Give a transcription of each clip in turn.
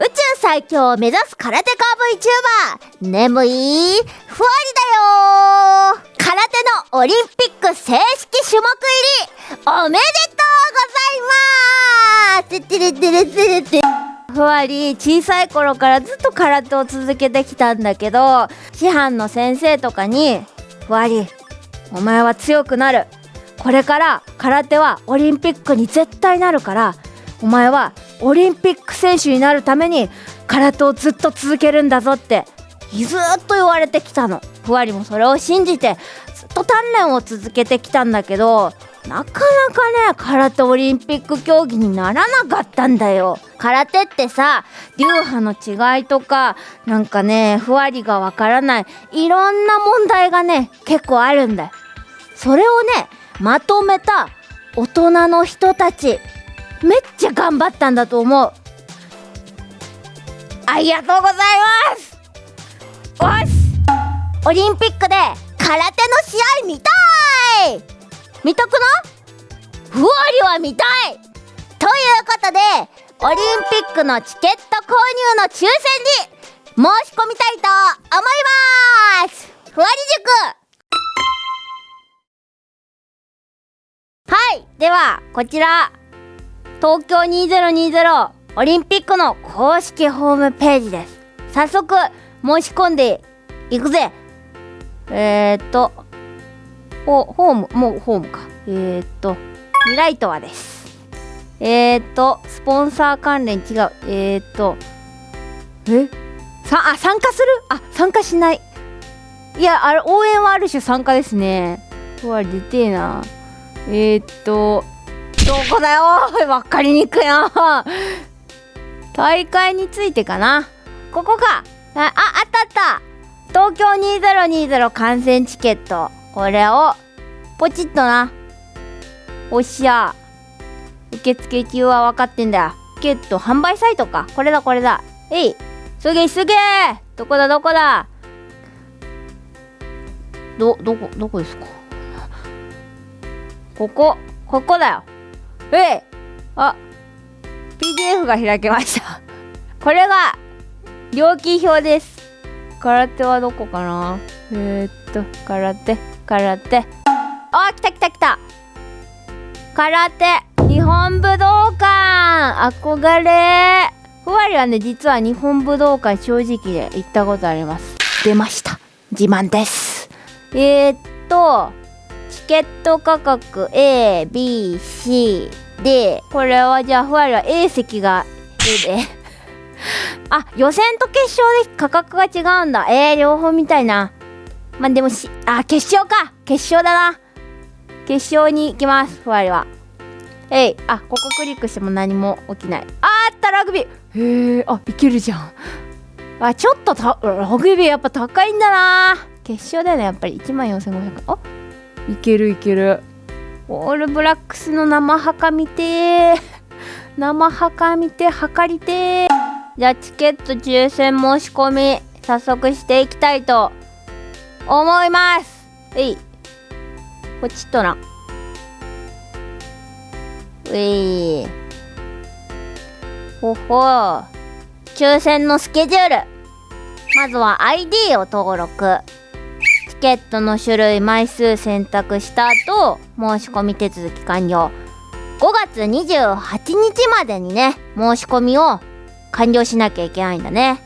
宇宙最強を目指す空手家 VTuber 眠いふわりだよ空手のオリンピック正式種目入り。おめでとうございます。てれてれてれてふわり小さい頃からずっと空手を続けてきたんだけど師範の先生とかに「ふわりお前は強くなる。これから空手はオリンピックに絶対なるからお前はオリンピック選手になるために空手をずっと続けるんだぞってずっと言われてきたの。ふわりもそれを信じてずっと鍛錬を続けてきたんだけどなかなかね空手オリンピック競技にならなかったんだよ。空手ってさ流派の違いとかなんかねふわりがわからないいろんな問題がね結構あるんだよ。それをねまとめた大人の人たちめっちゃ頑張ったんだと思う。ありがとうございます。よしオリンピックで空手の試合見たい。見とくのふわりは見たい。ということでオリンピックのチケット購入の抽選に申し込みたいと思います。ふわり塾。はい。ではこちら。東京2020オリンピックの公式ホームページです。早速申し込んでいくぜ。えー、っとホホームもうホームか。えー、っとミライトワです。えー、っとスポンサー関連違う。えー、っとえ？さあ参加する？あ参加しない。いやあれ応援はある種参加ですね。うわ出てえな。えー、っとどこだよ？わかりにくいな。大会についてかな。ここか。ああったあった。東京2020観戦チケット。これをポチッとな。おっしゃ。受付中は分かってんだよ。チケット販売サイトか。これだこれだ。えい。すげえすげえ。どこだ？どこだ？どどこどこですか？ここ。ここだよ。えいあ PDF が開けました。これが料金表です。空手はどこかな？えー、っと空手空手。あ来た来た来た。空手日本武道館。憧れ。ふわりはね実は日本武道館正直で行ったことあります。出ました。自慢です。えー、っとチケット価格 ABC でこれはじゃあふわりは A 席が A で。あ予選と決勝で価格が違うんだ。えー、両方みたいな。まあでもしあ決勝か。決勝だな。決勝に行きますふわりはえいあここクリックしても何も起きない。ああったラグビー。へえあいけるじゃん。あちょっとたラグビーやっぱ高いんだな。決勝だよねやっぱり。1万4500あいけるいける。オールブラックスの生墓見て。生墓見て測りて。じゃあチケット抽選申し込み早速していきたいと思います。えい。ポチッとな。うい。ほほ抽選のスケジュール。まずは ID を登録。ケットの種類枚数選択した後申し込み手続き完了。5月28日までにね申し込みを完了しなきゃいけないんだね。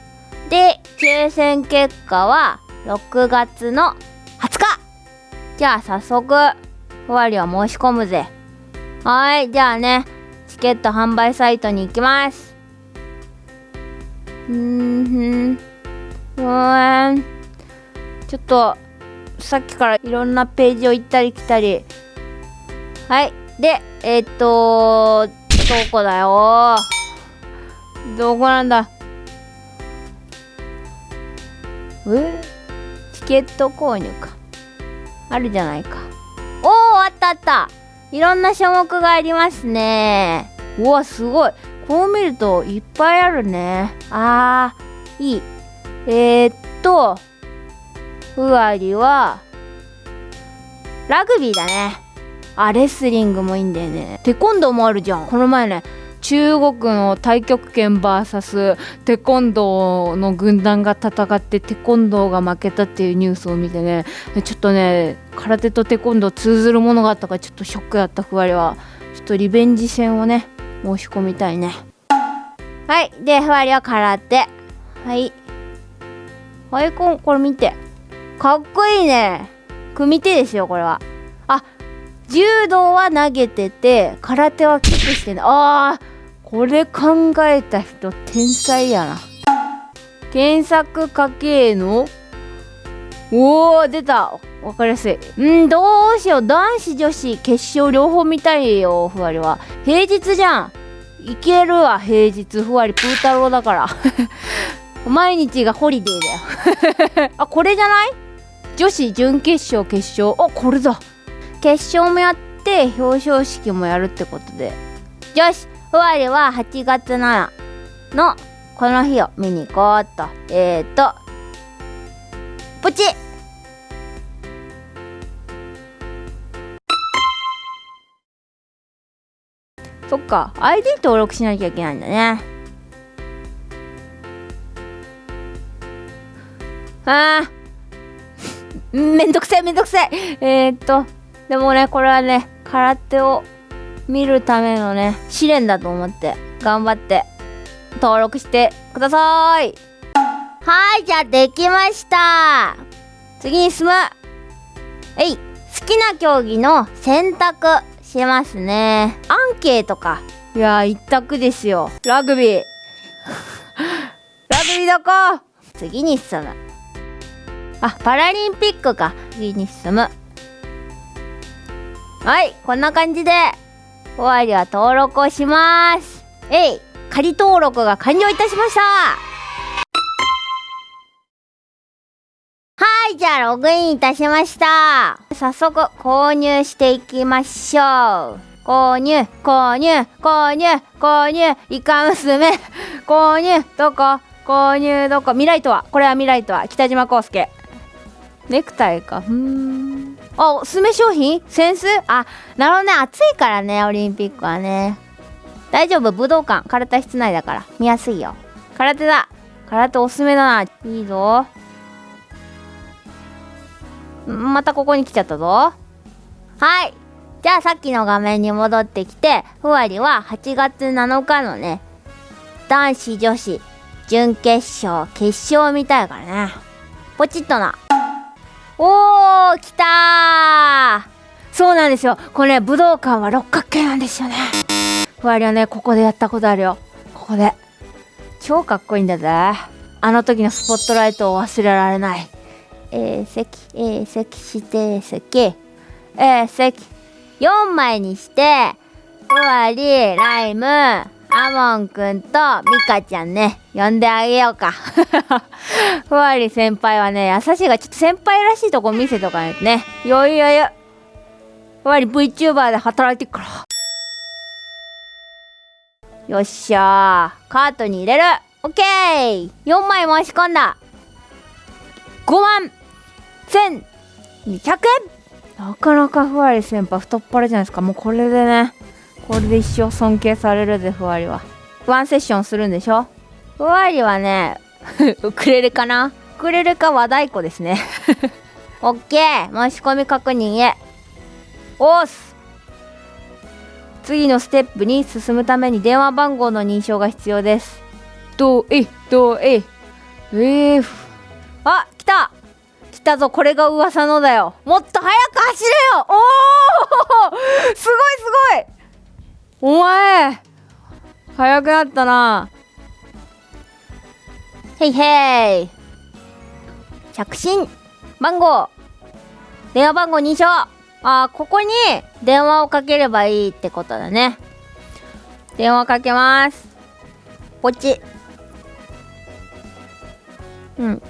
で抽選結果は6月の20日。じゃあ早速ふわりは申し込むぜ。はいじゃあねチケット販売サイトに行きます。うんふんうん。ちょっとさっきからいろんなページを行ったり来たり。はい。でえー、っとどこだよ？どこなんだ？え？チケット購入か。あるじゃないか。おおあったあった。いろんな種目がありますね。うわすごい。こう見るといっぱいあるね。あーいい。えー、っとふわりはラグビーだね。あレスリングもいいんだよね。テコンドーもあるじゃん。この前ね中国の太極拳 VS テコンドーの軍団が戦ってテコンドーが負けたっていうニュースを見てねちょっとね空手とテコンドー通ずるものがあったからちょっとショックだったふわりは。ちょっとリベンジ戦をね申し込みたいね。はい。でふわりは空手。はい。はいここれ見て。かっこいいね。組手ですよこれは。あ柔道は投げてて空手はキックしてねあーこれ考えた人天才やな。検索かけのおお出た。わかりやすい。うんどうしよう。男子女子決勝両方見たいよふわりは。平日じゃん。いけるわ平日。ふわりプー太郎だから。毎日がホリデーだよ。あこれじゃない？女子準決勝決勝。あこれだ。決勝もやって表彰式もやるってことで。よしふわりは8月7のこの日を見に行こうっと。えーと。プチそっか。ID 登録しなきゃいけないんだね。あー。めんどくさいめんどくさいえー、っとでもねこれはね空手を見るためのね試練だと思って頑張って登録してください。はいじゃあできました。次に進む。えい好きな競技の選択しますね。アンケートか。いや一択ですよ。ラグビー。ラグビーどこ？次に進む。あパラリンピックか。次に進む。はいこんな感じで終わりは登録をします。えい仮登録が完了いたしました。はいじゃあログインいたしました。早速購入していきましょう。購入購入購入購入。イカ娘。購入どこ？購入どこ？未来とは？これは未来とは？北島康介。ネクタイか。うん。あおすすめ商品？扇子あなるほどね。暑いからねオリンピックはね。大丈夫？武道館。空手室内だから。見やすいよ。空手だ。空手おすすめだな。いいぞ。またここに来ちゃったぞ。はい。じゃあさっきの画面に戻ってきてふわりは8月7日のね男子女子準決勝決勝みたいからね。ポチッとな。おー来たそうなんですよ。これ、ね、武道館は六角形なんですよね。ふわりはねここでやったことあるよ。ここで。超かっこいいんだぜ。あの時のスポットライトを忘れられない。A 席 A 席指定席。A 席。4枚にしてふわりライム。アモンくんとミカちゃんね呼んであげようか。ふわり先輩はね優しいがちょっと先輩らしいとこ見せとかないとね余裕余裕ふわり VTuber で働いてっからよっしゃーカートに入れる。オッケー !4 枚申し込んだ。5万1200円。なかなかふわり先輩太っ腹じゃないですか。もうこれでねこれで一生尊敬されるぜふわりは。ワンセッションするんでしょ？ふわりはねウクレレかな？ウクレレか和太鼓ですね。オッケー。申し込み確認へ。おーす。次のステップに進むために電話番号の認証が必要です。どうえどうえ。えー、あ来た。来たぞこれが噂のだよ。もっと早く走れよ。おお すごいすごいお前早くなったな。へいへい着信。番号。電話番号認証。あここに電話をかければいいってことだね。電話かけます。ポチ。うん。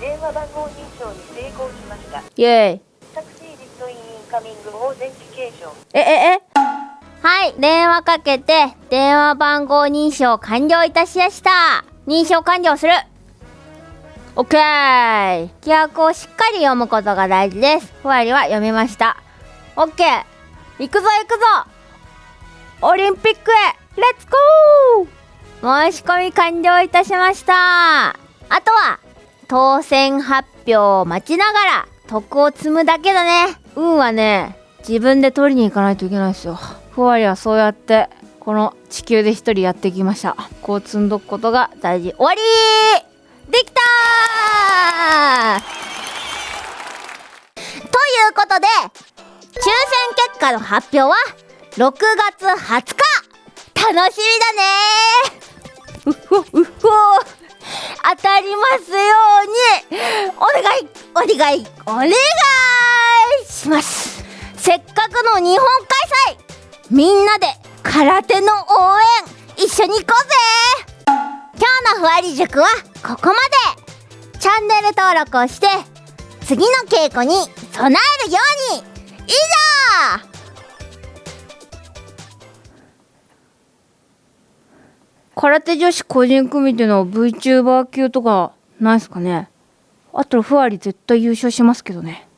電話番号認証に成功しました。イェイタクシーリストインインカミングオーゼンティケーションえええ？はい電話かけて電話番号認証完了いたしました。認証完了する。オッケー。規約をしっかり読むことが大事です。ふわりは読みました。オッケー。行くぞ行くぞ。オリンピックへレッツゴー。申し込み完了いたしました。あとは当選発表を待ちながら徳を積むだけだね運はね自分で取りに行かないといけないですよ。ふわりはそうやってこの地球で一人やってきました。こう積んどくことが大事。終わり！できたということで抽選結果の発表は6月20日！楽しみだねうほうほ当たりますように！お願いお願いお願い！します。せっかくの日本開催。みんなで空手の応援一緒に行こうぜ。今日のふわり塾はここまで。チャンネル登録をして次の稽古に備えるように。以上。空手女子個人組っていうのは VTuber 級とかないっすかね。あったらふわり絶対優勝しますけどね。